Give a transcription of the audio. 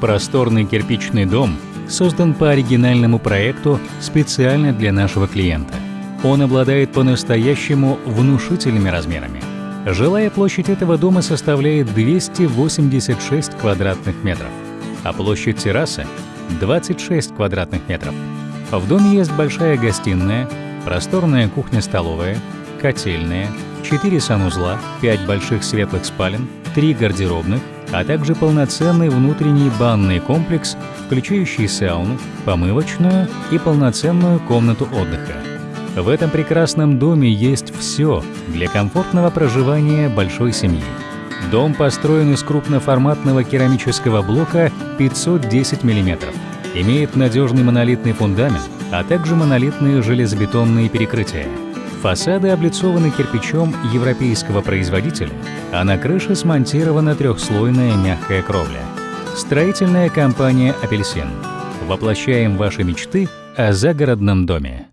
Просторный кирпичный дом создан по оригинальному проекту специально для нашего клиента. Он обладает по-настоящему внушительными размерами. Жилая площадь этого дома составляет 286 квадратных метров, а площадь террасы — 26 квадратных метров. В доме есть большая гостиная, просторная кухня-столовая, котельная, 4 санузла, 5 больших светлых спален, 3 гардеробных, а также полноценный внутренний банный комплекс, включающий сауну, помывочную и полноценную комнату отдыха. В этом прекрасном доме есть все для комфортного проживания большой семьи. Дом построен из крупноформатного керамического блока 510 мм, имеет надежный монолитный фундамент, а также монолитные железобетонные перекрытия. Фасады облицованы кирпичом европейского производителя, а на крыше смонтирована трехслойная мягкая кровля. Строительная компания «Апельсин». Воплощаем ваши мечты о загородном доме.